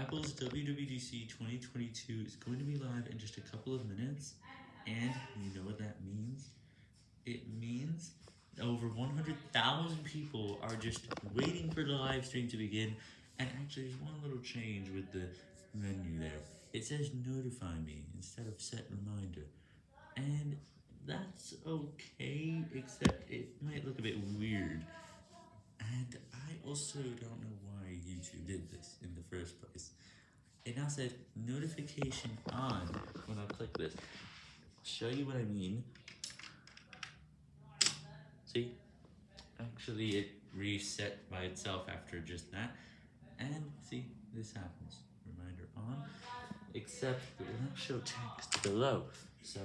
Apple's WWDC 2022 is going to be live in just a couple of minutes, and you know what that means? It means over 100,000 people are just waiting for the live stream to begin, and actually there's one little change with the menu there. It says notify me instead of set reminder, and that's okay, except it might look a bit weird. And I also don't know why YouTube did this in the. Now said notification on when I click this. I'll show you what I mean. See? Actually, it reset by itself after just that. And see, this happens. Reminder on. Except it will not show text below. So